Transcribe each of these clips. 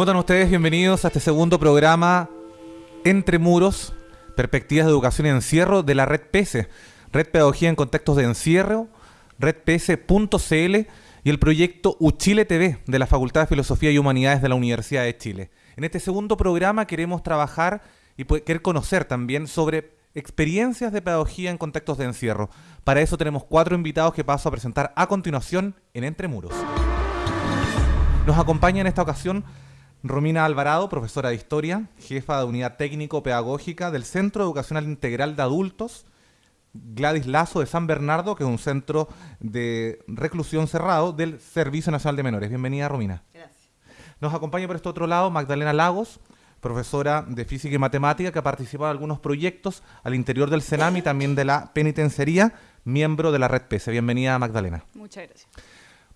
¿Cómo están ustedes? Bienvenidos a este segundo programa Entre Muros, Perspectivas de Educación y Encierro de la Red PS, Red Pedagogía en Contextos de Encierro, redps.cl y el proyecto Uchile TV de la Facultad de Filosofía y Humanidades de la Universidad de Chile. En este segundo programa queremos trabajar y querer conocer también sobre experiencias de pedagogía en contextos de encierro. Para eso tenemos cuatro invitados que paso a presentar a continuación en Entre Muros. Nos acompaña en esta ocasión Romina Alvarado, profesora de Historia, jefa de Unidad Técnico-Pedagógica del Centro Educacional Integral de Adultos, Gladys Lazo de San Bernardo, que es un centro de reclusión cerrado del Servicio Nacional de Menores. Bienvenida, Romina. Gracias. Nos acompaña por este otro lado Magdalena Lagos, profesora de Física y Matemática, que ha participado en algunos proyectos al interior del CENAM y también de la penitenciaría, miembro de la Red PESE. Bienvenida, Magdalena. Muchas gracias.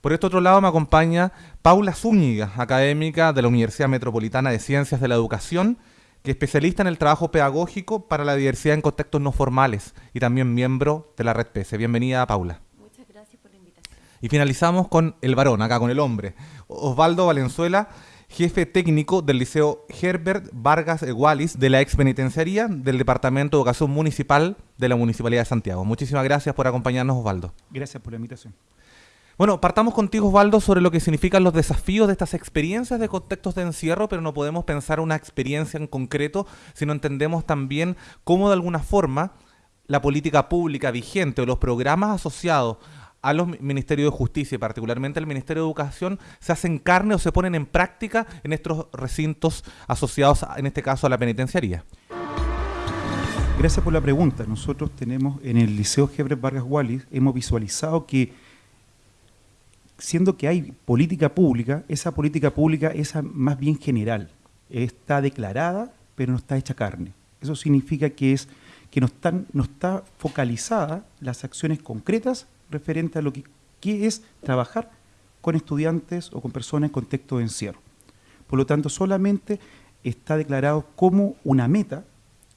Por este otro lado me acompaña Paula Zúñiga, académica de la Universidad Metropolitana de Ciencias de la Educación, que es especialista en el trabajo pedagógico para la diversidad en contextos no formales y también miembro de la Red PS. Bienvenida, Paula. Muchas gracias por la invitación. Y finalizamos con el varón, acá con el hombre. Osvaldo Valenzuela, jefe técnico del Liceo Herbert Vargas Wallis de la ex penitenciaría del Departamento de Educación Municipal de la Municipalidad de Santiago. Muchísimas gracias por acompañarnos, Osvaldo. Gracias por la invitación. Bueno, partamos contigo, Osvaldo, sobre lo que significan los desafíos de estas experiencias de contextos de encierro, pero no podemos pensar una experiencia en concreto si no entendemos también cómo de alguna forma la política pública vigente o los programas asociados a los Ministerios de Justicia y particularmente al Ministerio de Educación se hacen carne o se ponen en práctica en estos recintos asociados, en este caso, a la penitenciaría. Gracias por la pregunta. Nosotros tenemos en el Liceo Gebre Vargas Wallis, hemos visualizado que siendo que hay política pública, esa política pública es más bien general, está declarada, pero no está hecha carne. Eso significa que, es, que no, están, no está focalizada las acciones concretas referente a lo que, es trabajar con estudiantes o con personas en contexto de encierro. Por lo tanto, solamente está declarado como una meta,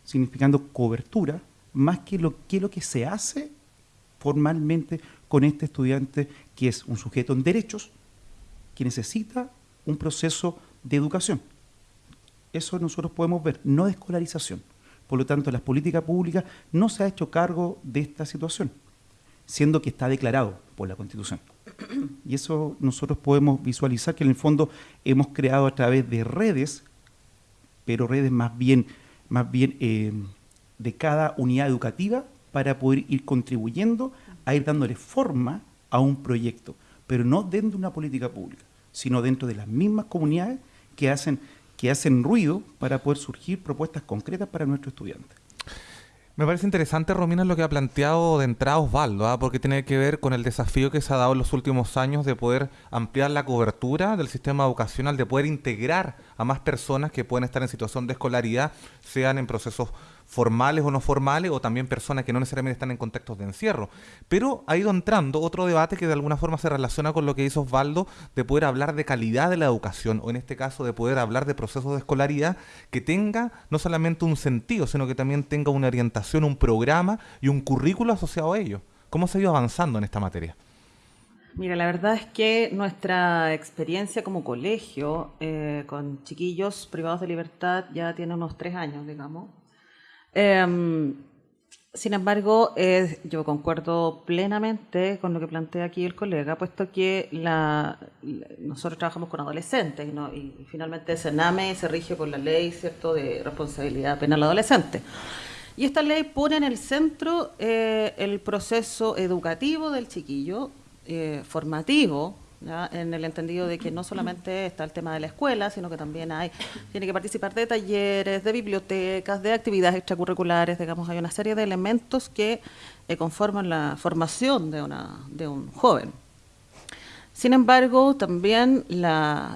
significando cobertura, más que lo que, lo que se hace formalmente con este estudiante que es un sujeto en derechos que necesita un proceso de educación. Eso nosotros podemos ver, no de escolarización. Por lo tanto, la política pública no se ha hecho cargo de esta situación, siendo que está declarado por la Constitución. Y eso nosotros podemos visualizar que en el fondo hemos creado a través de redes, pero redes más bien, más bien eh, de cada unidad educativa para poder ir contribuyendo a ir dándole forma a un proyecto, pero no dentro de una política pública, sino dentro de las mismas comunidades que hacen, que hacen ruido para poder surgir propuestas concretas para nuestros estudiantes. Me parece interesante, Romina, lo que ha planteado de entrada Osvaldo, ¿ah? porque tiene que ver con el desafío que se ha dado en los últimos años de poder ampliar la cobertura del sistema educacional, de poder integrar a más personas que pueden estar en situación de escolaridad, sean en procesos formales o no formales, o también personas que no necesariamente están en contextos de encierro. Pero ha ido entrando otro debate que de alguna forma se relaciona con lo que hizo Osvaldo, de poder hablar de calidad de la educación, o en este caso de poder hablar de procesos de escolaridad que tenga no solamente un sentido, sino que también tenga una orientación, un programa y un currículo asociado a ello. ¿Cómo se ha ido avanzando en esta materia? Mira, la verdad es que nuestra experiencia como colegio eh, con chiquillos privados de libertad ya tiene unos tres años, digamos. Em, sin embargo, yo concuerdo plenamente con lo que plantea aquí el colega, puesto que la, nosotros trabajamos con adolescentes y, finalmente Sename se rige por la ley cierto de responsabilidad penal adolescente. Y esta ley pone en el centro eh, el proceso educativo del chiquillo, eh, formativo, en el entendido de que no solamente está el tema de la escuela, sino que también hay, tiene que participar de talleres, de bibliotecas, de actividades extracurriculares, digamos, hay una serie de elementos que eh, conforman la formación de, una, de un joven. Sin embargo, también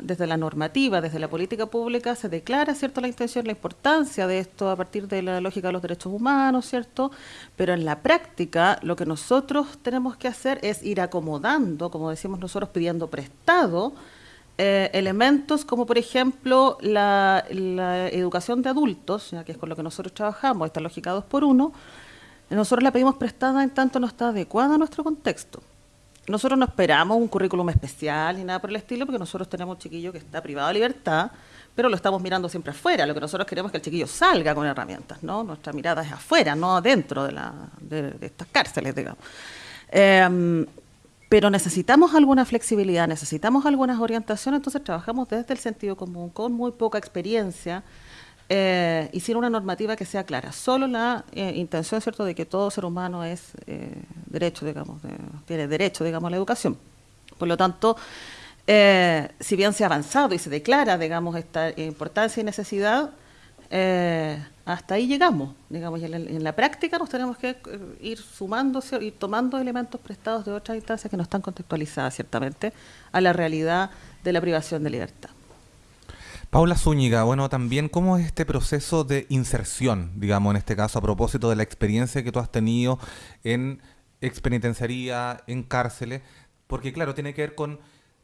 desde la normativa, desde la política pública, se declara cierto la intención, la importancia de esto a partir de la lógica de los derechos humanos, ¿cierto? Pero en la práctica, lo que nosotros tenemos que hacer es ir acomodando, como decimos nosotros, pidiendo prestado, eh, elementos como por ejemplo la, educación de adultos, ya que es con lo que nosotros trabajamos, esta lógica 2 por 1 nosotros la pedimos prestada en tanto no está adecuada a nuestro contexto nosotros no esperamos un currículum especial ni nada por el estilo, porque nosotros tenemos un chiquillo que está privado de libertad, pero lo estamos mirando siempre afuera. Lo que nosotros queremos es que el chiquillo salga con herramientas, ¿no? Nuestra mirada es afuera, no dentro de, la, estas cárceles, digamos. Em, pero necesitamos alguna flexibilidad, necesitamos algunas orientaciones, entonces trabajamos desde el sentido común, con muy poca experiencia, eh, sin una normativa que sea clara. Solo la eh, intención, ¿cierto?, de que todo ser humano es eh, derecho, digamos, tiene derecho, digamos, a la educación. Por lo tanto, eh, si bien se ha avanzado y se declara, digamos, esta importancia y necesidad, eh, hasta ahí llegamos, digamos, y en la, práctica nos tenemos que ir sumando, y tomando elementos prestados de otras instancias que no están contextualizadas, ciertamente, a la realidad de la privación de libertad. Paula Zúñiga, bueno, también cómo es este proceso de inserción, digamos, en este caso, a propósito de la experiencia que tú has tenido en expenitenciaría, en cárceles, porque claro, tiene que ver con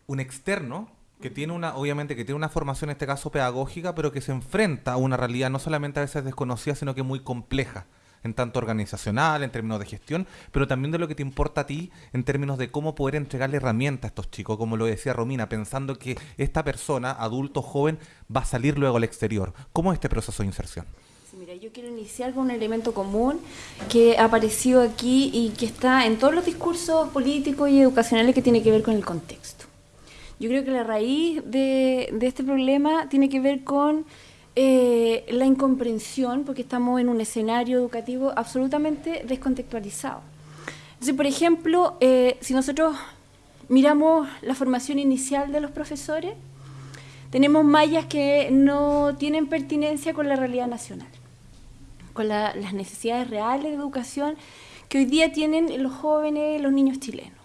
un externo que tiene una, obviamente que tiene una formación en este caso pedagógica, pero que se enfrenta a una realidad no solamente a veces desconocida, sino que muy compleja, en tanto organizacional, en términos de gestión, pero también de lo que te importa a ti en términos de cómo poder entregarle herramientas a estos chicos, como lo decía Romina, pensando que esta persona, adulto, joven, va a salir luego al exterior. ¿Cómo es este proceso de inserción? Mira, yo quiero iniciar con un elemento común que ha aparecido aquí y que está en todos los discursos políticos y educacionales que tiene que ver con el contexto. Yo creo que la raíz de, este problema tiene que ver con eh, la incomprensión, porque estamos en un escenario educativo absolutamente descontextualizado. Entonces, por ejemplo, eh, si nosotros miramos la formación inicial de los profesores, tenemos mallas que no tienen pertinencia con la realidad nacional, con las necesidades reales de educación que hoy día tienen los jóvenes, los niños chilenos.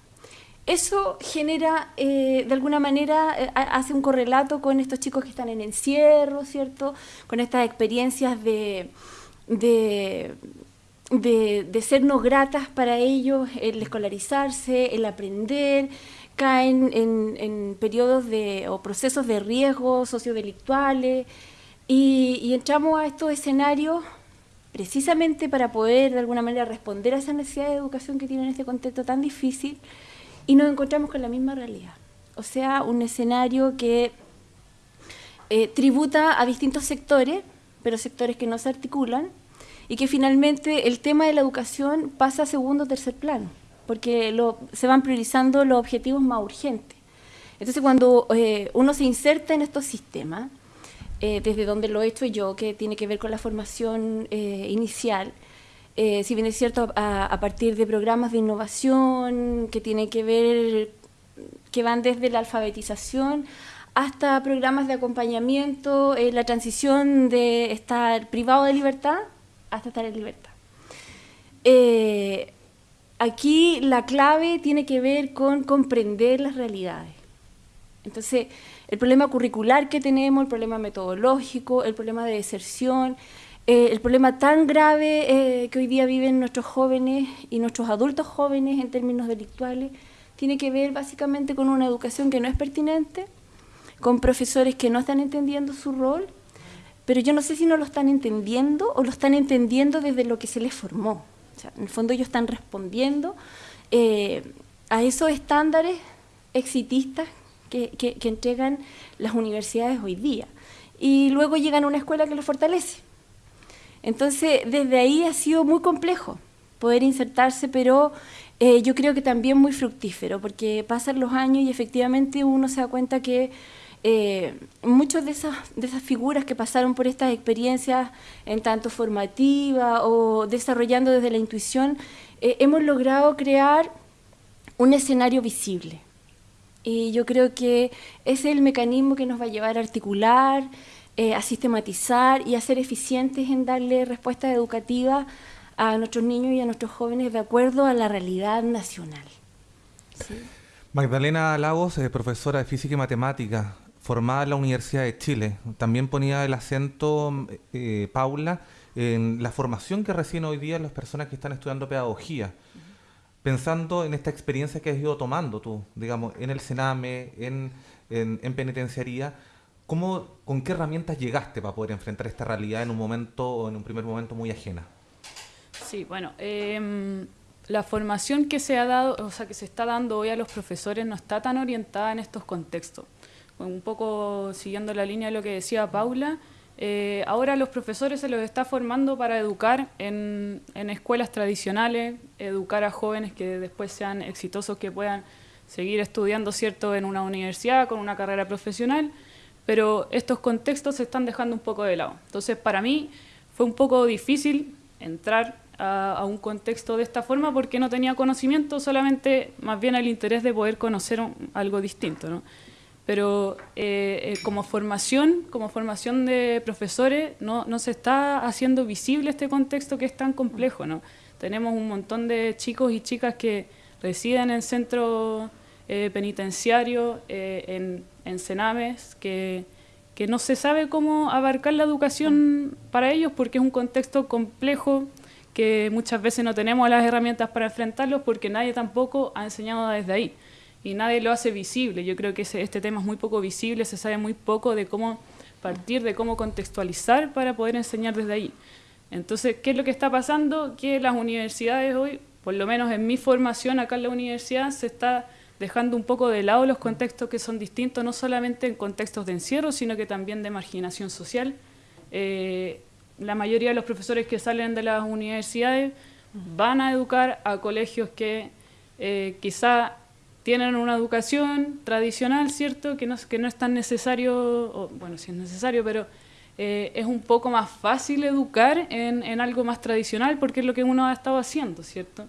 Eso genera, eh, de alguna manera, eh, hace un correlato con estos chicos que están en encierro, ¿cierto? Con estas experiencias de, de, no gratas para ellos, el escolarizarse, el aprender, caen en, periodos de, o procesos de riesgo sociodelictuales y, y entramos a estos escenarios precisamente para poder de alguna manera responder a esa necesidad de educación que tienen en este contexto tan difícil y nos encontramos con la misma realidad. O sea, un escenario que eh, tributa a distintos sectores, pero sectores que no se articulan, y que finalmente el tema de la educación pasa a segundo o tercer plano, porque se van priorizando los objetivos más urgentes. Entonces, cuando eh, uno se inserta en estos sistemas, eh, desde donde lo he hecho yo, que tiene que ver con la formación inicial, eh, si bien es cierto, a, partir de programas de innovación que tienen que ver, que van desde la alfabetización hasta programas de acompañamiento, en la transición de estar privado de libertad hasta estar en libertad. Eh, aquí la clave tiene que ver con comprender las realidades. Entonces, el problema curricular que tenemos, el problema metodológico, el problema de deserción, eh, el problema tan grave eh, que hoy día viven nuestros jóvenes y nuestros adultos jóvenes en términos delictuales tiene que ver básicamente con una educación que no es pertinente, con profesores que no están entendiendo su rol, pero yo no sé si no lo están entendiendo o lo están entendiendo desde lo que se les formó. en el fondo ellos están respondiendo eh, a esos estándares exitistas que, que entregan las universidades hoy día. Y luego llegan a una escuela que los fortalece entonces, desde ahí ha sido muy complejo poder insertarse, pero eh, yo creo que también muy fructífero, porque pasan los años y efectivamente uno se da cuenta que eh, muchas de esas, figuras que pasaron por estas experiencias, en tanto formativa o desarrollando desde la intuición, eh, hemos logrado crear un escenario visible. Y yo creo que ese es el mecanismo que nos va a llevar a articular, eh, a sistematizar y a ser eficientes en darle respuestas educativas a nuestros niños y a nuestros jóvenes de acuerdo a la realidad nacional. Magdalena Lagos, eh, profesora de Física y Matemática, formada en la Universidad de Chile. También ponía el acento, eh, Paula, en la formación que reciben hoy día las personas que están estudiando pedagogía. Pensando en esta experiencia que has ido tomando tú, digamos, en el Sename, en, en, en penitenciaría, ¿Cómo, ¿Con qué herramientas llegaste para poder enfrentar esta realidad en un momento o en un primer momento muy ajena? Sí, bueno, em, la formación que se ha dado, o sea, que se está dando hoy a los profesores no está tan orientada en estos contextos. Un poco siguiendo la línea de lo que decía Paula, eh, ahora los profesores se los está formando para educar en, en, escuelas tradicionales, educar a jóvenes que después sean exitosos, que puedan seguir estudiando, ¿cierto?, en una universidad, con una carrera profesional, pero estos contextos se están dejando un poco de lado. Entonces, para mí fue un poco difícil entrar a, un contexto de esta forma porque no tenía conocimiento, solamente más bien el interés de poder conocer algo distinto. ¿no? Pero eh, eh, como formación, como formación de profesores, no, no, se está haciendo visible este contexto que es tan complejo. ¿no? Tenemos un montón de chicos y chicas que residen en centros eh, penitenciarios, en, en cenames, que, que no se sabe cómo abarcar la educación para ellos porque es un contexto complejo que muchas veces no tenemos las herramientas para enfrentarlos porque nadie tampoco ha enseñado desde ahí y nadie lo hace visible. Yo creo que este tema es muy poco visible, se sabe muy poco de cómo partir, de cómo contextualizar para poder enseñar desde ahí. Entonces, ¿qué es lo que está pasando? Que las universidades hoy, por lo menos en mi formación acá en la universidad, se está dejando un poco de lado los contextos que son distintos, no solamente en contextos de encierro, sino que también de marginación social. Eh, la mayoría de los profesores que salen de las universidades van a educar a colegios que eh, quizá tienen una educación tradicional, ¿cierto? Que no, que no es tan necesario, bueno, sí es necesario, pero eh, es un poco más fácil educar en, en, algo más tradicional porque es lo que uno ha estado haciendo, ¿cierto?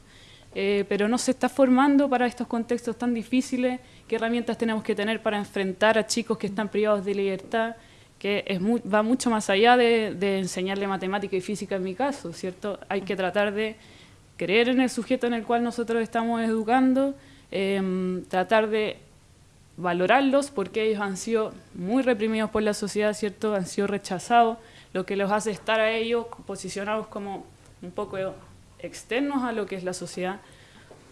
Eh, pero no se está formando para estos contextos tan difíciles, qué herramientas tenemos que tener para enfrentar a chicos que están privados de libertad, que va mucho más allá de, enseñarle matemática y física en mi caso, ¿cierto? Hay que tratar de creer en el sujeto en el cual nosotros estamos educando, em, tratar de valorarlos porque ellos han sido muy reprimidos por la sociedad, ¿cierto? Han sido rechazados, lo que los hace estar a ellos posicionados como un poco externos a lo que es la sociedad.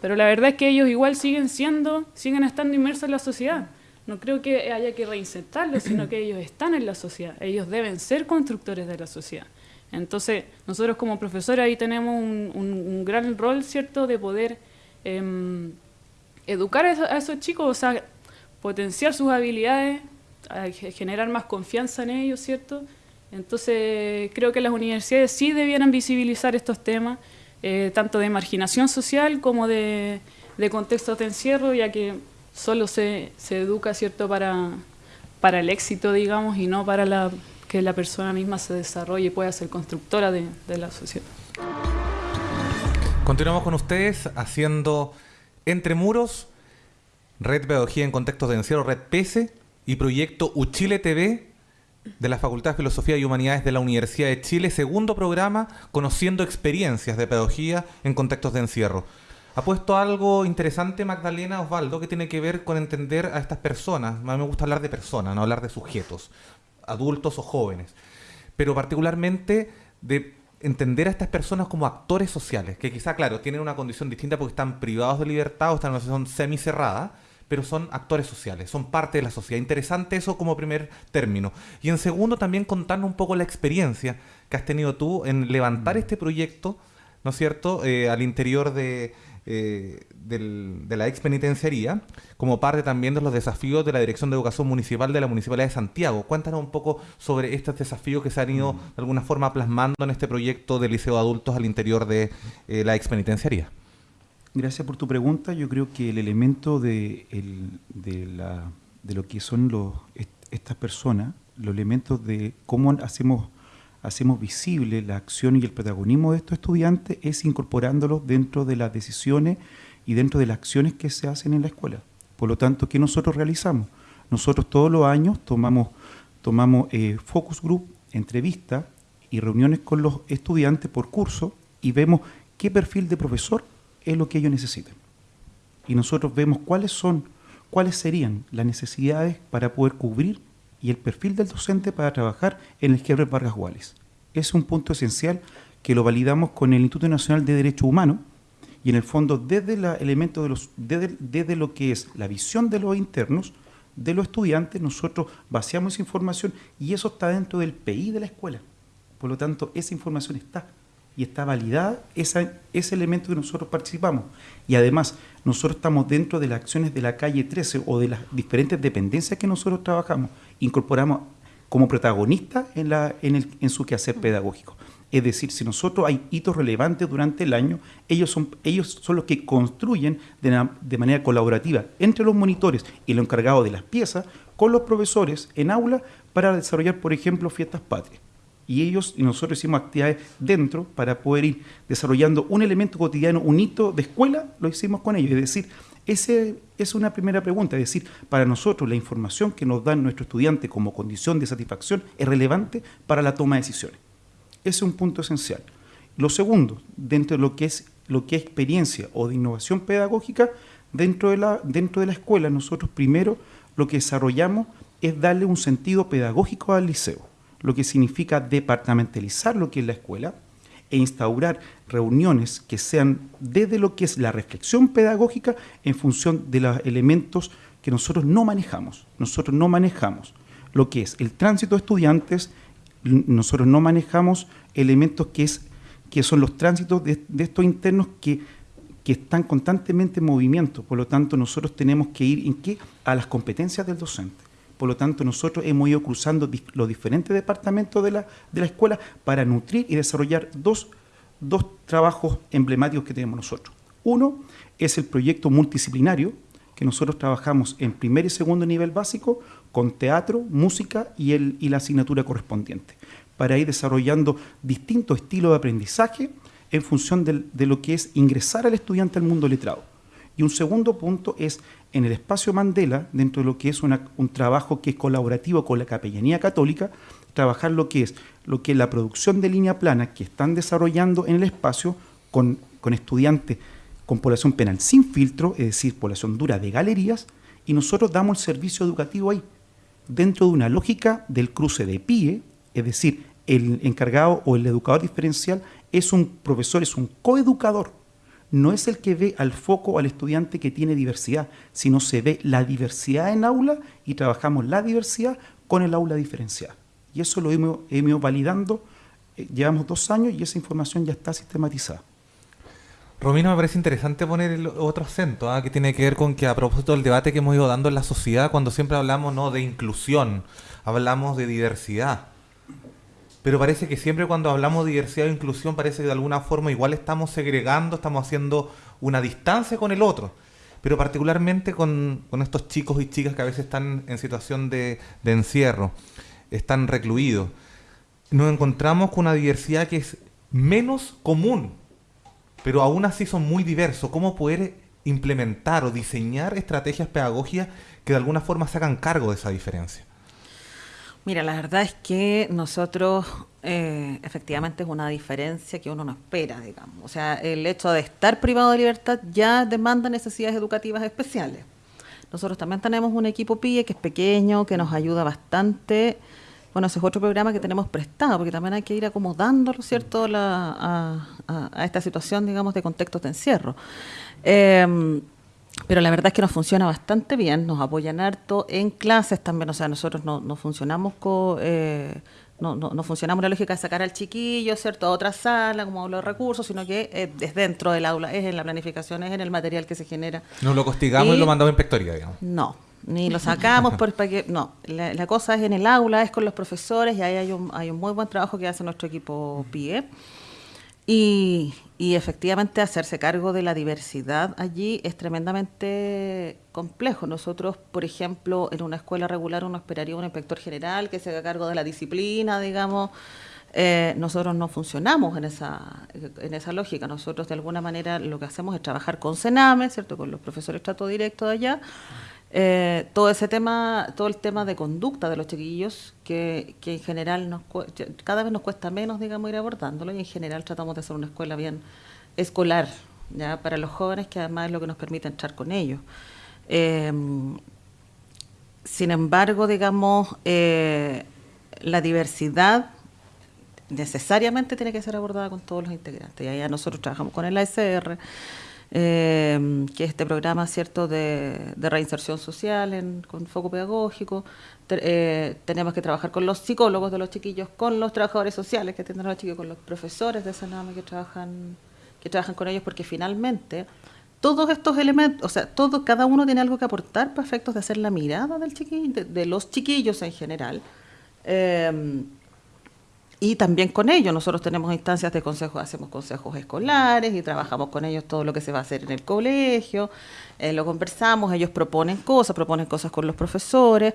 Pero la verdad es que ellos igual siguen siendo, siguen estando inmersos en la sociedad no creo que haya que reinsertarlos, sino que ellos están en la sociedad, ellos deben ser constructores de la sociedad. Entonces, nosotros como profesores ahí tenemos un, gran rol, ¿cierto?, de poder em, educar a esos, chicos, o sea, potenciar sus habilidades, generar más confianza en ellos, ¿cierto? Entonces, creo que las universidades sí debieran visibilizar estos temas, eh, tanto de marginación social como de, contextos de encierro, ya que solo se, se educa, ¿cierto?, para, para el éxito, digamos, y no para la, que la persona misma se desarrolle y pueda ser constructora de, la sociedad. Continuamos con ustedes haciendo Entre Muros, Red Pedagogía en Contextos de Encierro, Red PESE, y proyecto Uchile TV de la Facultad de Filosofía y Humanidades de la Universidad de Chile, segundo programa, conociendo experiencias de pedagogía en contextos de encierro. Ha puesto algo interesante Magdalena Osvaldo que tiene que ver con entender a estas personas. A mí me gusta hablar de personas, no hablar de sujetos, adultos o jóvenes. Pero particularmente de entender a estas personas como actores sociales, que quizá, claro, tienen una condición distinta porque están privados de libertad o están en una situación semicerrada, pero son actores sociales, son parte de la sociedad. Interesante eso como primer término. Y en segundo, también contarnos un poco la experiencia que has tenido tú en levantar mm. este proyecto, ¿no es cierto?, eh, al interior de, eh, de la ex penitenciaría, como parte también de los desafíos de la Dirección de Educación Municipal de la Municipalidad de Santiago. Cuéntanos un poco sobre estos desafíos que se han ido mm. de alguna forma plasmando en este proyecto del Liceo de Adultos al interior de eh, la ex penitenciaría. Gracias por tu pregunta. Yo creo que el elemento de, de, la, de lo que son los, estas personas, los elementos de cómo hacemos hacemos visible la acción y el protagonismo de estos estudiantes es incorporándolos dentro de las decisiones y dentro de las acciones que se hacen en la escuela. Por lo tanto, ¿qué nosotros realizamos? Nosotros todos los años tomamos, tomamos eh, focus group, entrevistas y reuniones con los estudiantes por curso y vemos qué perfil de profesor es lo que ellos necesitan. Y nosotros vemos cuáles son, cuáles serían las necesidades para poder cubrir y el perfil del docente para trabajar en el quiebre Vargas Wallis. Es un punto esencial que lo validamos con el Instituto Nacional de Derecho Humano y en el fondo desde el elemento de los desde, desde, lo que es la visión de los internos de los estudiantes nosotros vaciamos esa información y eso está dentro del PI de la escuela por lo tanto esa información está y está validada esa, ese elemento que nosotros participamos. Y además, nosotros estamos dentro de las acciones de la calle 13 o de las diferentes dependencias que nosotros trabajamos, incorporamos como protagonistas en, la, en, el, en su quehacer pedagógico. Es decir, si nosotros hay hitos relevantes durante el año, ellos son, ellos son los que construyen de, de manera colaborativa entre los monitores y los encargados de las piezas con los profesores en aula para desarrollar, por ejemplo, fiestas patrias y ellos y nosotros hicimos actividades dentro para poder ir desarrollando un elemento cotidiano, un hito de escuela, lo hicimos con ellos. Es decir, esa es una primera pregunta, es decir, para nosotros la información que nos dan nuestros estudiantes como condición de satisfacción es relevante para la toma de decisiones. Ese es un punto esencial. Lo segundo, dentro de lo que es, lo que es experiencia o de innovación pedagógica, dentro de, la, dentro de la escuela, nosotros primero lo que desarrollamos es darle un sentido pedagógico al liceo lo que significa departamentalizar lo que es la escuela e instaurar reuniones que sean desde lo que es la reflexión pedagógica en función de los elementos que nosotros no manejamos. Nosotros no manejamos lo que es el tránsito de estudiantes, nosotros no manejamos elementos que, es, que son los tránsitos de, estos internos que, que, están constantemente en movimiento. Por lo tanto, nosotros tenemos que ir en qué? a las competencias del docente. Por lo tanto, nosotros hemos ido cruzando los diferentes departamentos de la, de la escuela para nutrir y desarrollar dos, dos trabajos emblemáticos que tenemos nosotros. Uno es el proyecto multidisciplinario, que nosotros trabajamos en primer y segundo nivel básico con teatro, música y, el, y la asignatura correspondiente, para ir desarrollando distintos estilos de aprendizaje en función de lo que es ingresar al estudiante al mundo letrado. Y un segundo punto es en el espacio Mandela, dentro de lo que es un trabajo que es colaborativo con la Capellanía Católica, trabajar lo que es lo que es la producción de línea plana que están desarrollando en el espacio con, con estudiantes con población penal sin filtro, es decir, población dura de galerías, y nosotros damos el servicio educativo ahí, dentro de una lógica del cruce de PIE, es decir, el encargado o el educador diferencial es un profesor, es un coeducador no es el que ve al foco al estudiante que tiene diversidad, sino se ve la diversidad en aula y trabajamos la diversidad con el aula diferenciada. Y eso lo hemos, ido validando, eh, llevamos dos años y esa información ya está sistematizada. Romino, me parece interesante poner el otro acento, ¿ah? que tiene que ver con que a propósito del debate que hemos ido dando en la sociedad, cuando siempre hablamos no de inclusión, hablamos de diversidad pero parece que siempre cuando hablamos de diversidad e inclusión parece que de alguna forma igual estamos segregando, estamos haciendo una distancia con el otro. Pero particularmente con, estos chicos y chicas que a veces están en situación de, encierro, están recluidos, nos encontramos con una diversidad que es menos común, pero aún así son muy diversos. ¿Cómo poder implementar o diseñar estrategias pedagógicas que de alguna forma se hagan cargo de esa diferencia? Mira, la verdad es que nosotros eh, efectivamente es una diferencia que uno no espera, digamos. O sea, el hecho de estar privado de libertad ya demanda necesidades educativas especiales. Nosotros también tenemos un equipo PIE que es pequeño, que nos ayuda bastante. Bueno, ese es otro programa que tenemos prestado, porque también hay que ir acomodándolo, ¿cierto?, a, esta situación, digamos, de contextos de encierro. Eh, pero la verdad es que nos funciona bastante bien, nos apoyan harto en clases también, o sea, nosotros no, no funcionamos con... Eh, no, no, no, funcionamos la lógica de sacar al chiquillo, ¿cierto?, a otra sala, como los recursos, sino que es dentro del aula, es en la planificación, es en el material que se genera. No lo castigamos y, lo mandamos a inspectoría, digamos. No, ni lo sacamos por, para que, no, la, la, cosa es en el aula, es con los profesores y ahí hay un, hay un muy buen trabajo que hace nuestro equipo PIE. Y, y efectivamente hacerse cargo de la diversidad allí es tremendamente complejo. Nosotros, por ejemplo, en una escuela regular uno esperaría un inspector general que se haga cargo de la disciplina, digamos. Eh, nosotros no funcionamos en esa, en esa lógica. Nosotros de alguna manera lo que hacemos es trabajar con Sename, ¿cierto? con los profesores trato directo de allá, eh, todo ese tema, todo el tema de conducta de los chiquillos, que, en general nos, cada vez nos cuesta menos, digamos, ir abordándolo y en general tratamos de hacer una escuela bien escolar, ya para los jóvenes, que además es lo que nos permite entrar con ellos. Eh, sin embargo, digamos, eh, la diversidad necesariamente tiene que ser abordada con todos los integrantes. Y allá nosotros trabajamos con el ASR, eh, que es este programa cierto de, reinserción social con foco pedagógico. Eh, tenemos que trabajar con los psicólogos de los chiquillos, con los trabajadores sociales que tienen los chiquillos, con los profesores de Sename que trabajan, que trabajan con ellos, porque finalmente todos estos elementos, o sea, todo, cada uno tiene algo que aportar para efectos de hacer la mirada del chiquillo, de, los chiquillos en general. Eh, y también con ellos, nosotros tenemos instancias de consejos, hacemos consejos escolares y trabajamos con ellos todo lo que se va a hacer en el colegio, eh, lo conversamos, ellos proponen cosas, proponen cosas con los profesores.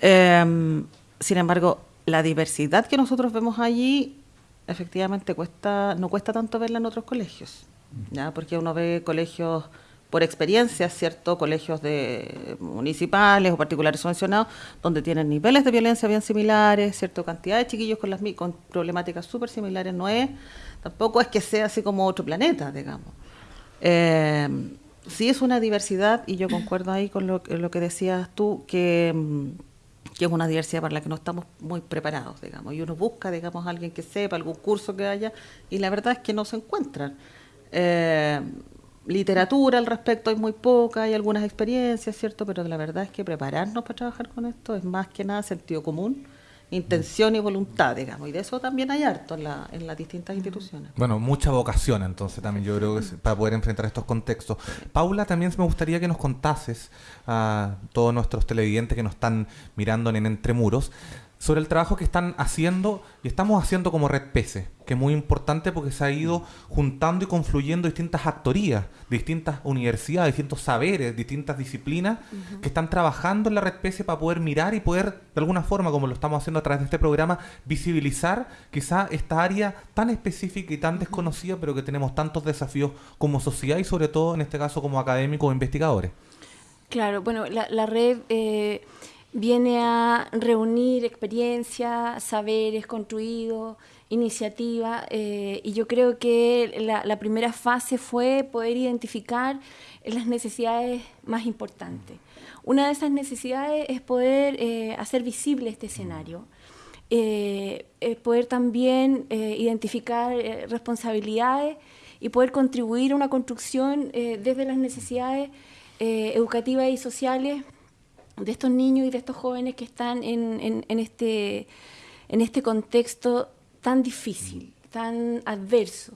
Em, sin embargo, la diversidad que nosotros vemos allí, efectivamente cuesta, no cuesta tanto verla en otros colegios. ¿ya? porque uno ve colegios por experiencia, ¿cierto? Colegios de municipales o particulares subvencionados, donde tienen niveles de violencia bien similares, ¿cierto? Cantidad de chiquillos con, las, con problemáticas súper similares, no es, tampoco es que sea así como otro planeta, digamos. Eh, sí es una diversidad, y yo concuerdo ahí con lo, lo que decías tú, que, que, es una diversidad para la que no estamos muy preparados, digamos, y uno busca, digamos, alguien que sepa, algún curso que haya, y la verdad es que no se encuentran. Eh, literatura al respecto hay muy poca, hay algunas experiencias, ¿cierto? Pero la verdad es que prepararnos para trabajar con esto es más que nada sentido común, intención y voluntad, digamos. Y de eso también hay harto en, la, en las distintas instituciones. Bueno, mucha vocación entonces también yo creo que para poder enfrentar estos contextos. Paula, también me gustaría que nos contases a todos nuestros televidentes que nos están mirando en Entre Muros sobre el trabajo que están haciendo y estamos haciendo como Red Pese, que es muy importante porque se ha ido juntando y confluyendo distintas actorías, distintas universidades, distintos saberes, distintas disciplinas que están trabajando en la Red Pese para poder mirar y poder, de alguna forma, como lo estamos haciendo a través de este programa, visibilizar quizá esta área tan específica y tan desconocida, pero que tenemos tantos desafíos como sociedad y sobre todo en este caso como académicos o investigadores. Claro, bueno, la, red... Eh, viene a reunir experiencia, saberes construidos, iniciativa, eh, y yo creo que la, primera fase fue poder identificar las necesidades más importantes. Una de esas necesidades es poder eh, hacer visible este escenario. Eh, poder también identificar responsabilidades y poder contribuir a una construcción desde las necesidades educativas y sociales de estos niños y de estos jóvenes que están en, este, en este contexto tan difícil, tan adverso.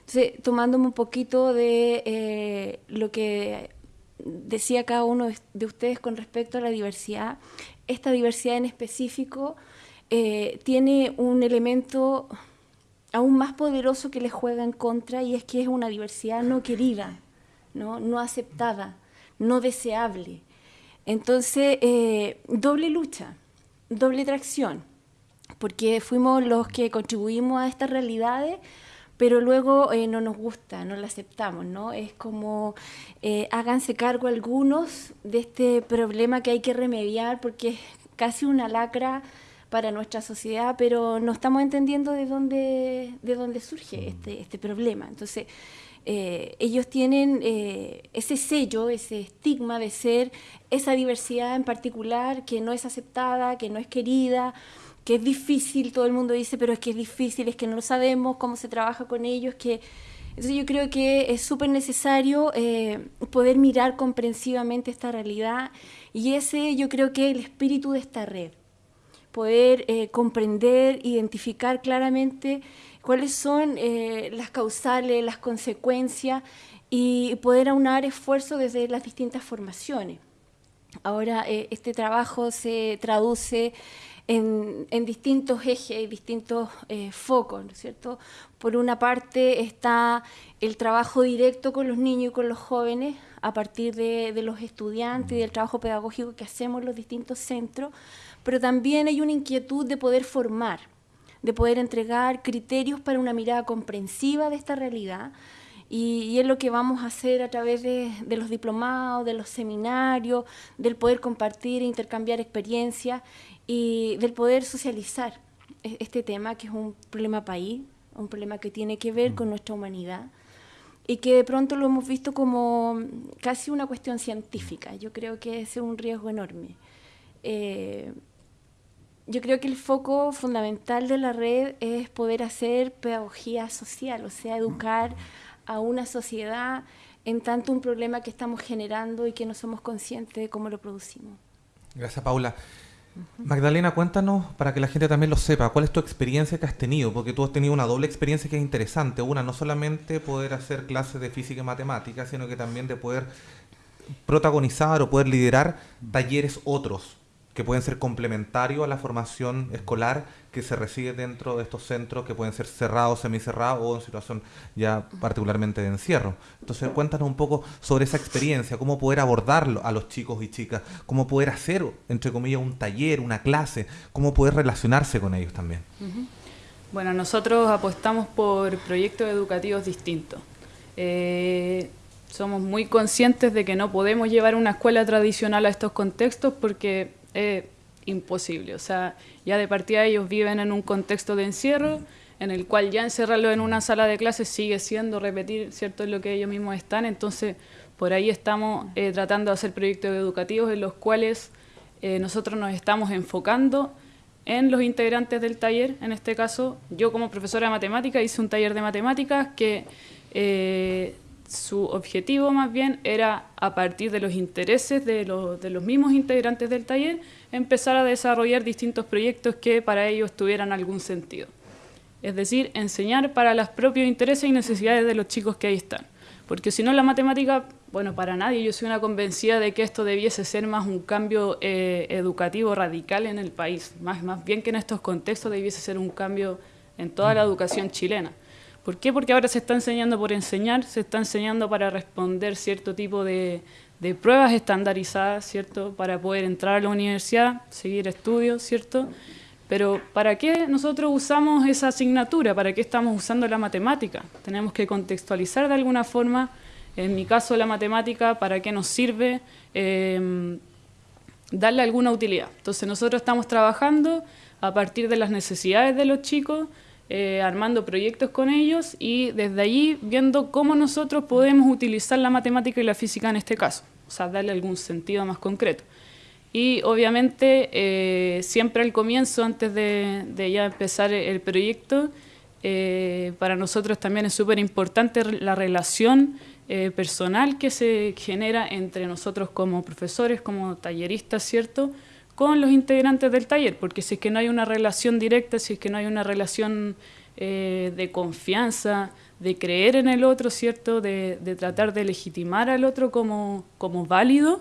Entonces, tomándome un poquito de eh, lo que decía cada uno de ustedes con respecto a la diversidad, esta diversidad en específico eh, tiene un elemento aún más poderoso que les juega en contra y es que es una diversidad no querida, no, no aceptada, no deseable. Entonces, eh, doble lucha, doble tracción, porque fuimos los que contribuimos a estas realidades, pero luego eh, no nos gusta, no la aceptamos, ¿no? Es como eh, háganse cargo algunos de este problema que hay que remediar porque es casi una lacra para nuestra sociedad, pero no estamos entendiendo de dónde, de dónde surge este, este problema. Entonces, eh, ellos tienen eh, ese sello, ese estigma de ser esa diversidad en particular que no es aceptada, que no es querida, que es difícil, todo el mundo dice, pero es que es difícil, es que no lo sabemos, cómo se trabaja con ellos, que... Entonces yo creo que es súper necesario eh, poder mirar comprensivamente esta realidad y ese yo creo que es el espíritu de esta red, poder comprender, identificar claramente cuáles son eh, las causales, las consecuencias y poder aunar esfuerzos desde las distintas formaciones. Ahora eh, este trabajo se traduce en, distintos ejes, distintos eh, focos, ¿no es cierto? Por una parte está el trabajo directo con los niños y con los jóvenes a partir de, de los estudiantes y del trabajo pedagógico que hacemos en los distintos centros, pero también hay una inquietud de poder formar, de poder entregar criterios para una mirada comprensiva de esta realidad. Y, es lo que vamos a hacer a través de, los diplomados, de los seminarios, del poder compartir e intercambiar experiencias y del poder socializar e, este tema, que es un problema país, un problema que tiene que ver con nuestra humanidad y que de pronto lo hemos visto como casi una cuestión científica. Yo creo que es un riesgo enorme. Eh, yo creo que el foco fundamental de la red es poder hacer pedagogía social, o sea, educar a una sociedad en tanto un problema que estamos generando y que no somos conscientes de cómo lo producimos. Gracias, Paula. Magdalena, cuéntanos para que la gente también lo sepa, ¿cuál es tu experiencia que has tenido? Porque tú has tenido una doble experiencia que es interesante. Una, no solamente poder hacer clases de física y matemáticas, sino que también de poder protagonizar o poder liderar talleres otros que pueden ser complementarios a la formación escolar que se recibe dentro de estos centros que pueden ser cerrados, semicerrados o en situación ya particularmente de encierro. Entonces cuéntanos un poco sobre esa experiencia, cómo poder abordarlo a los chicos y chicas, cómo poder hacer, entre comillas, un taller, una clase, cómo poder relacionarse con ellos también. Bueno, nosotros apostamos por proyectos educativos distintos. Eh, somos muy conscientes de que no podemos llevar una escuela tradicional a estos contextos porque es imposible. O sea, ya de partida ellos viven en un contexto de encierro en el cual ya encerrarlo en una sala de clases sigue siendo repetir, ¿cierto?, lo que ellos mismos están. Entonces, por ahí estamos eh, tratando de hacer proyectos educativos en los cuales eh, nosotros nos estamos enfocando en los integrantes del taller. En este caso, yo como profesora de matemáticas hice un taller de matemáticas que eh, su objetivo más bien era, a partir de los intereses de, de, los mismos integrantes del taller, empezar a desarrollar distintos proyectos que para ellos tuvieran algún sentido. Es decir, enseñar para los propios intereses y necesidades de los chicos que ahí están. Porque si no, la matemática, bueno, para nadie, yo soy una convencida de que esto debiese ser más un cambio eh, educativo radical en el país, más, más bien que en estos contextos debiese ser un cambio en toda la educación chilena. ¿Por qué? Porque ahora se está enseñando por enseñar, se está enseñando para responder cierto tipo de, pruebas estandarizadas, ¿cierto? Para poder entrar a la universidad, seguir estudios, ¿cierto? Pero ¿para qué nosotros usamos esa asignatura? ¿Para qué estamos usando la matemática? Tenemos que contextualizar de alguna forma, en mi caso la matemática, ¿para qué nos sirve? Em, darle alguna utilidad. Entonces nosotros estamos trabajando a partir de las necesidades de los chicos, eh, armando proyectos con ellos y desde allí viendo cómo nosotros podemos utilizar la matemática y la física en este caso, o sea, darle algún sentido más concreto. Y obviamente eh, siempre al comienzo, antes de, ya empezar el proyecto, eh, para nosotros también es súper importante la relación personal que se genera entre nosotros como profesores, como talleristas, ¿cierto?, con los integrantes del taller, porque si es que no hay una relación directa, si es que no hay una relación eh, de confianza, de creer en el otro, ¿cierto? De, tratar de legitimar al otro como, como válido,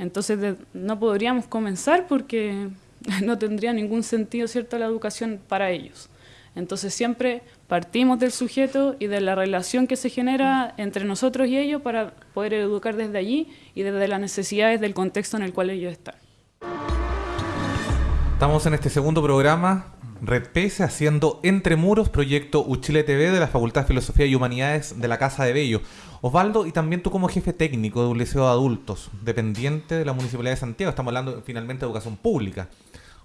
entonces no podríamos comenzar porque no tendría ningún sentido, ¿cierto?, la educación para ellos. Entonces siempre partimos del sujeto y de la relación que se genera entre nosotros y ellos para poder educar desde allí y desde las necesidades del contexto en el cual ellos están. Estamos en este segundo programa, Red PS, haciendo Entre Muros, proyecto Uchile TV de la Facultad de Filosofía y Humanidades de la Casa de Bello. Osvaldo, y también tú como jefe técnico de un liceo de adultos, dependiente de la Municipalidad de Santiago, estamos hablando finalmente de educación pública.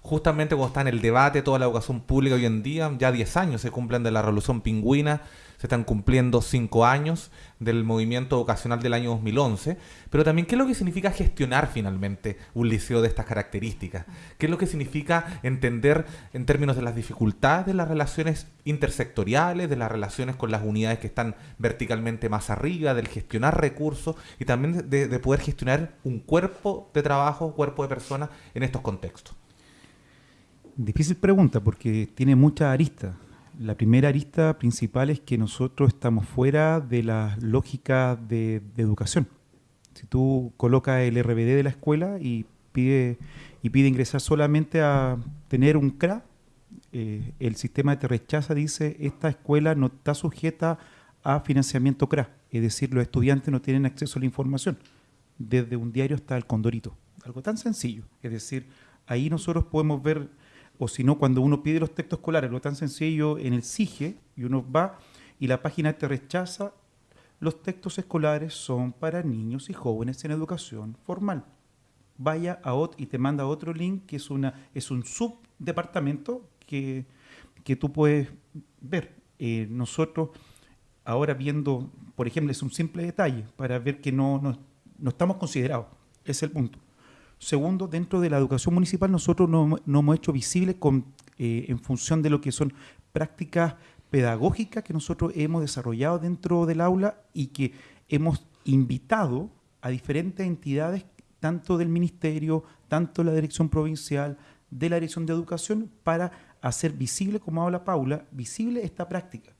Justamente cuando está en el debate toda la educación pública hoy en día, ya 10 años se cumplen de la Revolución Pingüina, se están cumpliendo cinco años del movimiento vocacional del año 2011, pero también qué es lo que significa gestionar finalmente un liceo de estas características, qué es lo que significa entender en términos de las dificultades de las relaciones intersectoriales, de las relaciones con las unidades que están verticalmente más arriba, del gestionar recursos y también de, de poder gestionar un cuerpo de trabajo, cuerpo de personas en estos contextos. Difícil pregunta porque tiene muchas aristas. La primera arista principal es que nosotros estamos fuera de la lógica de, educación. Si tú colocas el RBD de la escuela y pide, y pide ingresar solamente a tener un CRA, eh, el sistema te rechaza, dice, esta escuela no está sujeta a financiamiento CRA, es decir, los estudiantes no tienen acceso a la información, desde un diario hasta el condorito. Algo tan sencillo, es decir, ahí nosotros podemos ver o si no, cuando uno pide los textos escolares, lo tan sencillo en el SIGE, y uno va y la página te rechaza, los textos escolares son para niños y jóvenes en educación formal. Vaya a otro y te manda otro link que es, una, es un subdepartamento que, que tú puedes ver. Eh, nosotros, ahora viendo, por ejemplo, es un simple detalle para ver que no, no, no estamos considerados, es el punto. Segundo, dentro de la educación municipal nosotros nos no hemos hecho visible con, eh, en función de lo que son prácticas pedagógicas que nosotros hemos desarrollado dentro del aula y que hemos invitado a diferentes entidades, tanto del Ministerio, tanto la Dirección Provincial, de la Dirección de Educación, para hacer visible, como habla Paula, visible esta práctica.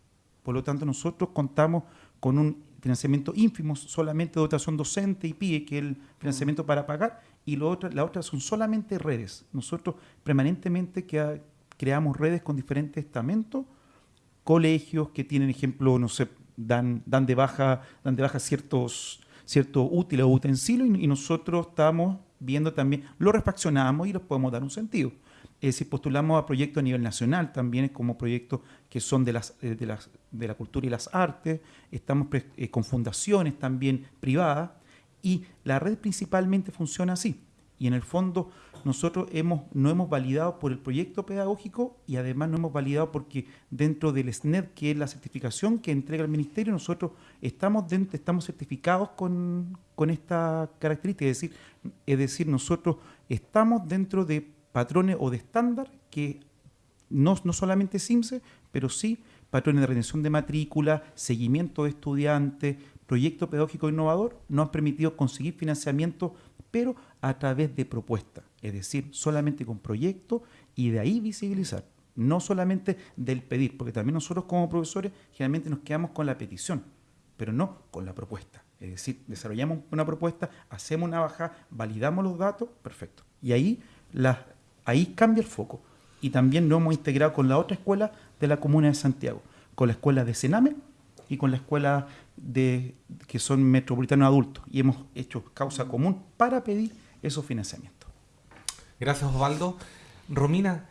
Por lo tanto, nosotros contamos con un financiamiento ínfimo, solamente dotación docente y PIE, que es el financiamiento para pagar, y lo otro, la otra son solamente redes. Nosotros permanentemente que, creamos redes con diferentes estamentos, colegios que tienen, ejemplo, no sé, dan, dan de baja, dan de baja ciertos, ciertos útiles o utensilios y, y nosotros estamos viendo también, lo refaccionamos y los podemos dar un sentido. Es decir, postulamos a proyectos a nivel nacional también como proyectos que son de, las, eh, de, las, de la cultura y las artes, estamos eh, con fundaciones también privadas y la red principalmente funciona así. Y en el fondo nosotros hemos, no hemos validado por el proyecto pedagógico y además no hemos validado porque dentro del SNED, que es la certificación que entrega el ministerio, nosotros estamos, dentro, estamos certificados con, con esta característica. Es decir, es decir, nosotros estamos dentro de patrones o de estándar que no, no solamente CIMSE, pero sí patrones de retención de matrícula, seguimiento de estudiantes, proyecto pedagógico innovador, nos han permitido conseguir financiamiento, pero a través de propuestas, es decir, solamente con proyectos y de ahí visibilizar, no solamente del pedir, porque también nosotros como profesores generalmente nos quedamos con la petición, pero no con la propuesta. Es decir, desarrollamos una propuesta, hacemos una bajada, validamos los datos, perfecto. Y ahí Ahí cambia el foco. Y también lo hemos integrado con la otra escuela de la Comuna de Santiago, con la escuela de Sename y con la escuela de, que son metropolitanos adultos. Y hemos hecho causa común para pedir esos financiamientos. Gracias, Osvaldo. Romina,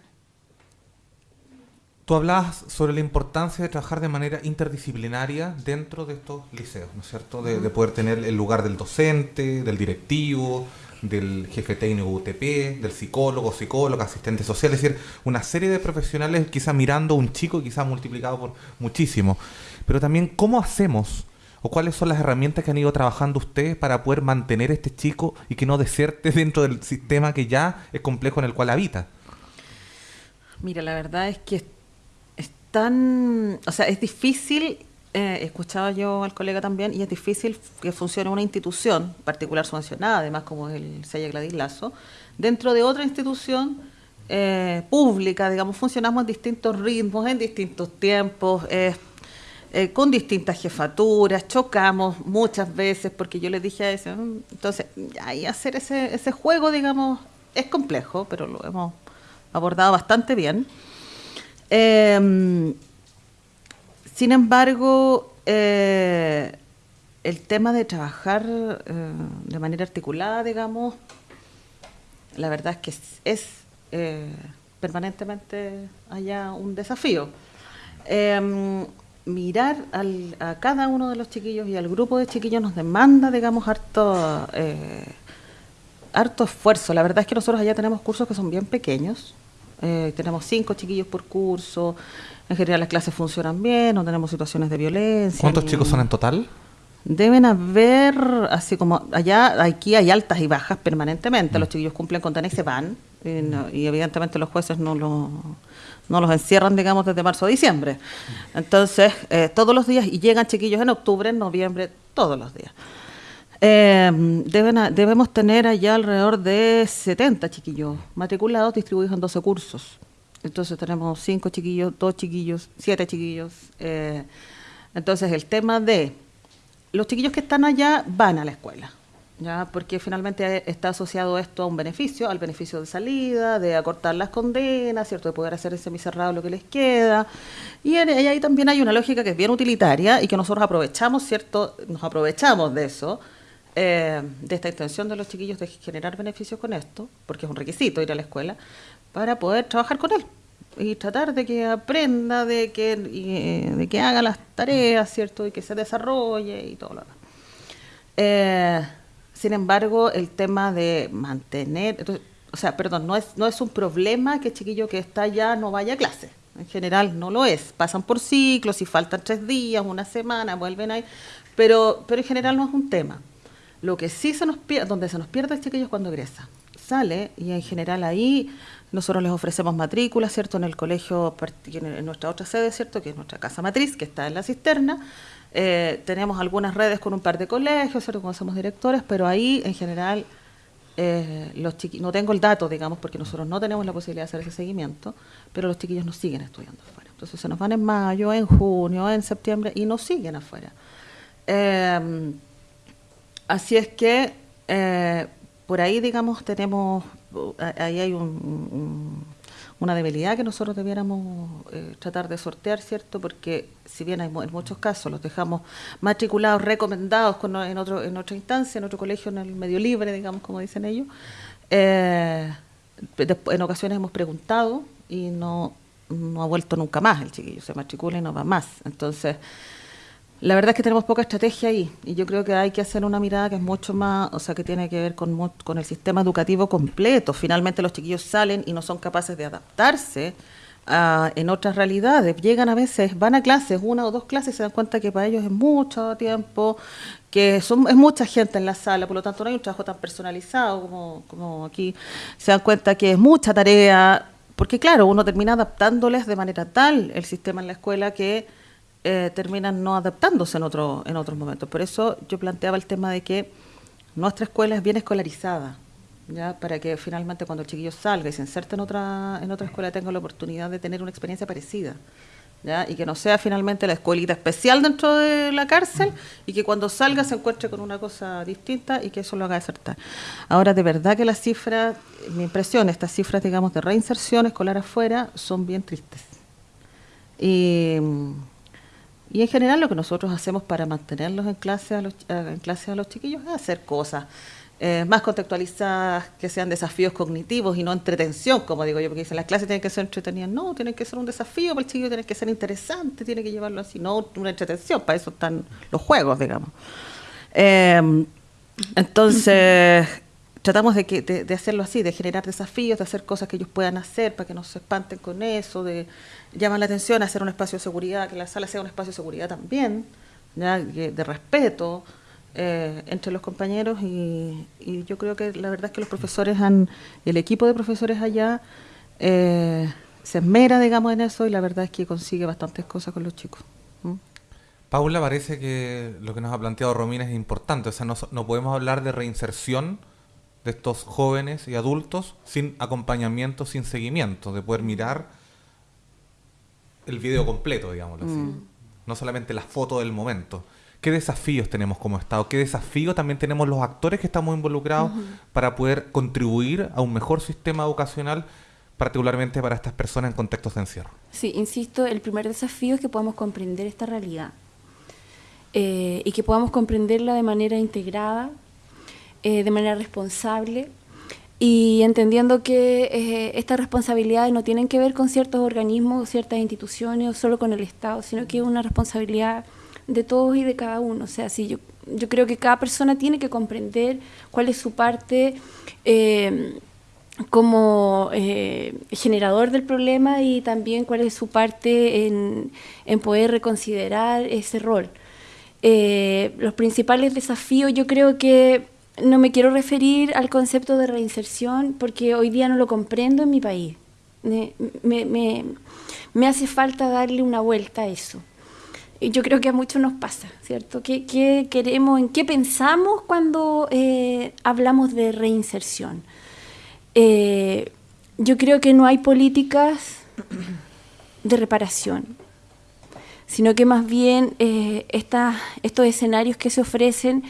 tú hablabas sobre la importancia de trabajar de manera interdisciplinaria dentro de estos liceos, ¿no es cierto? De, de poder tener el lugar del docente, del directivo, del jefe técnico UTP, del psicólogo, psicóloga, asistente social, es decir, una serie de profesionales quizá mirando a un chico quizá multiplicado por muchísimo. Pero también, ¿cómo hacemos o cuáles son las herramientas que han ido trabajando ustedes para poder mantener a este chico y que no deserte dentro del sistema que ya es complejo en el cual habita? Mira, la verdad es que es tan, o sea, es difícil eh, escuchaba yo al colega también, y es difícil que funcione una institución particular subvencionada, además como es el Sella Gladys Lazo, dentro de otra institución eh, pública, digamos, funcionamos en distintos ritmos, en distintos tiempos, con distintas jefaturas, chocamos muchas veces, porque yo les dije a ese, mm", entonces, ahí hacer ese, ese juego, digamos, es complejo, pero lo hemos abordado bastante bien. Sin embargo, eh, el tema de trabajar eh, de manera articulada, digamos, la verdad es que es, eh, permanentemente allá un desafío. Mirar a cada uno de los chiquillos y al grupo de chiquillos nos demanda, digamos, harto, harto esfuerzo. La verdad es que nosotros allá tenemos cursos que son bien pequeños. tenemos cinco chiquillos por curso. En general las clases funcionan bien, no tenemos situaciones de violencia. ¿Cuántos chicos son en total? Deben haber, así como allá, aquí hay altas y bajas permanentemente. Mm. Los chiquillos cumplen con y se van. Y, evidentemente los jueces no, lo, no los encierran, digamos, desde marzo a diciembre. Entonces, eh, todos los días, y llegan chiquillos en octubre, en noviembre, todos los días. Eh, deben debemos tener allá alrededor de 70 chiquillos matriculados distribuidos en 12 cursos. Entonces tenemos cinco chiquillos, dos chiquillos, siete chiquillos. Eh, entonces el tema de los chiquillos que están allá van a la escuela, ya porque finalmente está asociado esto a un beneficio, al beneficio de salida, de acortar las condenas, cierto, de poder hacer ese semicerrado lo que les queda. Y, ahí también hay una lógica que es bien utilitaria y que nosotros aprovechamos, cierto, nos aprovechamos de eso. Eh, de esta intención de los chiquillos de generar beneficios con esto, porque es un requisito ir a la escuela, para poder trabajar con él y tratar de que aprenda, de que, de que haga las tareas, ¿cierto? Y que se desarrolle y todo lo demás. Eh, sin embargo, el tema de mantener, o sea, perdón, no es, no es un problema que el chiquillo que está allá no vaya a clase. En general no lo es. Pasan por ciclos, y faltan tres días, una semana, vuelven ahí. Pero, pero en general no es un tema. Lo que sí se nos pierde, donde se nos pierde el chiquillo es cuando egresa. Sale y en general ahí nosotros les ofrecemos matrícula, ¿cierto? En el colegio, en nuestra otra sede, ¿cierto? Que es nuestra casa matriz, que está en la cisterna. Eh, tenemos algunas redes con un par de colegios, ¿cierto? Como somos directores, pero ahí en general eh, los chiquillos, no tengo el dato, digamos, porque nosotros no tenemos la posibilidad de hacer ese seguimiento, pero los chiquillos nos siguen estudiando afuera. Entonces se nos van en mayo, en junio, en septiembre y nos siguen afuera. Eh, así es que eh, por ahí, digamos, tenemos, ahí hay una debilidad que nosotros debiéramos tratar de sortear, ¿cierto? Porque si bien hay, en muchos casos los dejamos matriculados, recomendados en, otro, en otra instancia, en otro colegio, en el medio libre, digamos, como dicen ellos, eh, en ocasiones hemos preguntado y no, no ha vuelto nunca más el chiquillo, se matricula y no va más. Entonces, la verdad es que tenemos poca estrategia ahí y yo creo que hay que hacer una mirada que es mucho más, o sea, que tiene que ver con, con el sistema educativo completo. Finalmente los chiquillos salen y no son capaces de adaptarse en otras realidades. Llegan a veces, van a clases, una o dos clases, se dan cuenta que para ellos es mucho tiempo, que son, es mucha gente en la sala, por lo tanto no hay un trabajo tan personalizado como, como aquí. Se dan cuenta que es mucha tarea, porque claro, uno termina adaptándoles de manera tal el sistema en la escuela que eh, terminan no adaptándose en, otro, en otros momentos. Por eso yo planteaba el tema de que nuestra escuela es bien escolarizada ¿ya? para que finalmente cuando el chiquillo salga y se inserte en otra, en otra escuela tenga la oportunidad de tener una experiencia parecida. ¿ya? Y que no sea finalmente la escuelita especial dentro de la cárcel y que cuando salga se encuentre con una cosa distinta y que eso lo haga desertar. Ahora, de verdad que las cifras, mi impresión, estas cifras, digamos, de reinserción escolar afuera son bien tristes. Y, y en general lo que nosotros hacemos para mantenerlos en clase a los, en clase a los chiquillos es hacer cosas eh, más contextualizadas, que sean desafíos cognitivos y no entretención, como digo yo, porque dicen las clases tienen que ser entretenidas. No, tienen que ser un desafío para el chico, tiene que ser interesante, tiene que llevarlo así, no una entretención, para eso están los juegos, digamos. Eh, entonces, tratamos de, que, de, hacerlo así, de generar desafíos, de hacer cosas que ellos puedan hacer para que no se espanten con eso, de llamar la atención, hacer un espacio de seguridad, que la sala sea un espacio de seguridad también, de respeto. Eh, entre los compañeros y, yo creo que la verdad es que los profesores han, el equipo de profesores allá eh, se esmera, digamos, en eso y la verdad es que consigue bastantes cosas con los chicos. Paula, parece que lo que nos ha planteado Romina es importante, o sea, no, no podemos hablar de reinserción de estos jóvenes y adultos sin acompañamiento, sin seguimiento, de poder mirar el video completo, digámoslo así. Mm. No solamente la foto del momento qué desafíos tenemos como Estado, qué desafíos también tenemos los actores que estamos involucrados para poder contribuir a un mejor sistema educacional, particularmente para estas personas en contextos de encierro. Sí, insisto, el primer desafío es que podamos comprender esta realidad eh, y que podamos comprenderla de manera integrada, eh, de manera responsable y entendiendo que eh, estas responsabilidades no tienen que ver con ciertos organismos, ciertas instituciones o solo con el Estado, sino que es una responsabilidad de todos y de cada uno. O sea, sí, yo, yo creo que cada persona tiene que comprender cuál es su parte eh, como eh, generador del problema y también cuál es su parte en, poder reconsiderar ese rol. Los principales desafíos yo creo que no me quiero referir al concepto de reinserción porque hoy día no lo comprendo en mi país. me, me, me hace falta darle una vuelta a eso yo creo que a muchos nos pasa, ¿cierto? ¿Qué, queremos, en qué pensamos cuando eh, hablamos de reinserción? Eh, yo creo que no hay políticas de reparación, sino que más bien eh, estos escenarios que se ofrecen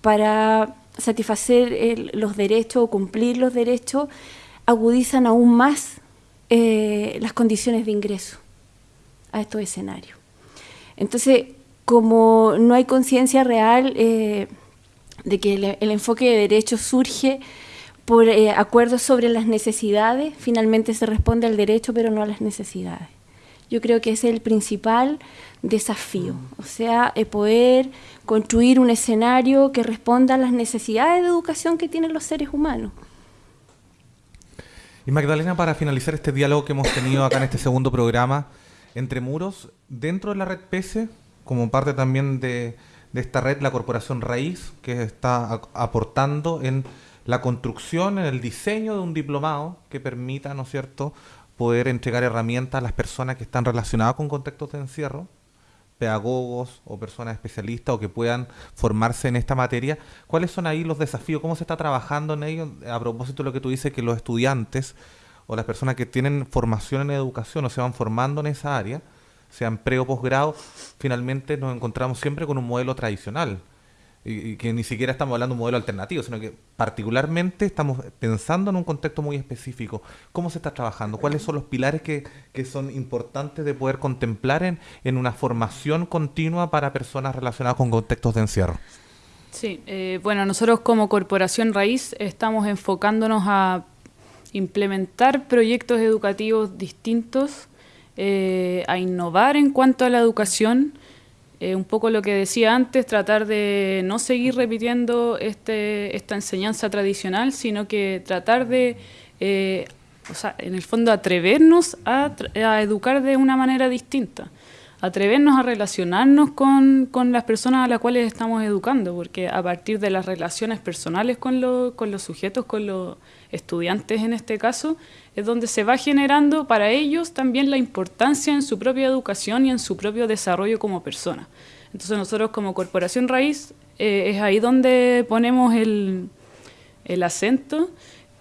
para satisfacer los derechos o cumplir los derechos agudizan aún más las condiciones de ingreso a estos escenarios. Entonces, como no hay conciencia real eh, de que el, enfoque de derechos surge por eh, acuerdos sobre las necesidades, finalmente se responde al derecho, pero no a las necesidades. Yo creo que es el principal desafío, o sea, poder construir un escenario que responda a las necesidades de educación que tienen los seres humanos. Y Magdalena, para finalizar este diálogo que hemos tenido acá en este segundo programa, entre muros dentro de la red PESE, como parte también de, esta red, la Corporación Raíz, que está aportando en la construcción, en el diseño de un diplomado que permita, ¿no es cierto?, poder entregar herramientas a las personas que están relacionadas con contextos de encierro pedagogos o personas especialistas o que puedan formarse en esta materia, ¿cuáles son ahí los desafíos? ¿Cómo se está trabajando en ello? A propósito de lo que tú dices, que los estudiantes o las personas que tienen formación en educación o se van formando en esa área, sean pre o posgrado, finalmente nos encontramos siempre con un modelo tradicional y, que ni siquiera estamos hablando de un modelo alternativo, sino que particularmente estamos pensando en un contexto muy específico. ¿Cómo se está trabajando? ¿Cuáles son los pilares que, son importantes de poder contemplar en, en, una formación continua para personas relacionadas con contextos de encierro? Sí, eh, bueno, nosotros como Corporación Raíz estamos enfocándonos a implementar proyectos educativos distintos, eh, a innovar en cuanto a la educación, eh, un poco lo que decía antes, tratar de no seguir repitiendo este, esta enseñanza tradicional, sino que tratar de, eh, o sea, en el fondo, atrevernos a, educar de una manera distinta, atrevernos a relacionarnos con, con, las personas a las cuales estamos educando, porque a partir de las relaciones personales con, con los sujetos, con los estudiantes en este caso, es donde se va generando para ellos también la importancia en su propia educación y en su propio desarrollo como persona. Entonces nosotros como Corporación Raíz eh, es ahí donde ponemos el, el acento,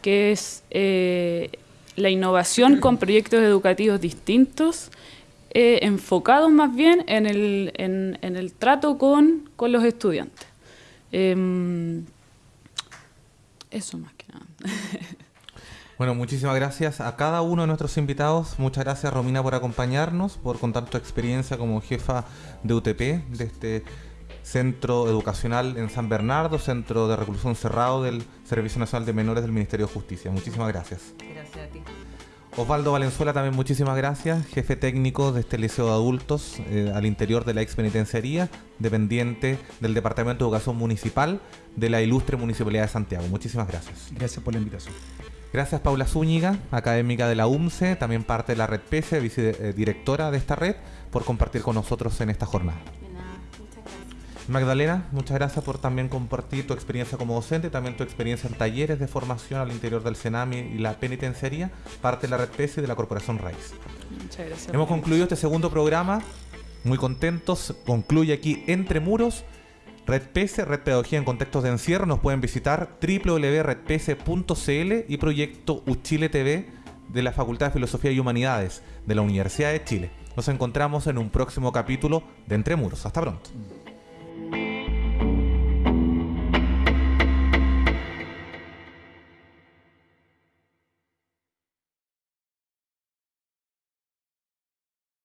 que es eh, la innovación con proyectos educativos distintos, eh, enfocados más bien en el, en, el trato con, con los estudiantes. Em, eso más que nada. Bueno, muchísimas gracias a cada uno de nuestros invitados. Muchas gracias, Romina, por acompañarnos, por contar tu experiencia como jefa de UTP de este centro educacional en San Bernardo, centro de reclusión cerrado del Servicio Nacional de Menores del Ministerio de Justicia. Muchísimas gracias. Gracias a ti. Osvaldo Valenzuela, también muchísimas gracias, jefe técnico de este liceo de adultos eh, al interior de la ex penitenciaría, dependiente del Departamento de Educación Municipal de la ilustre Municipalidad de Santiago. Muchísimas gracias. Gracias por la invitación. Gracias Paula Zúñiga, académica de la UMCE, también parte de la red PESE, vicedirectora de esta red, por compartir con nosotros en esta jornada. Magdalena, muchas gracias por también compartir tu experiencia como docente, también tu experiencia en talleres de formación al interior del CENAMI y la penitenciaría, parte de la red PESE y de la Corporación Raíz. Muchas gracias. Hemos concluido este segundo programa, muy contentos, concluye aquí Entre Muros Red PS, Red Pedagogía en Contextos de Encierro, nos pueden visitar www.redps.cl y proyecto Uchile TV de la Facultad de Filosofía y Humanidades de la Universidad de Chile. Nos encontramos en un próximo capítulo de Entre Muros. Hasta pronto.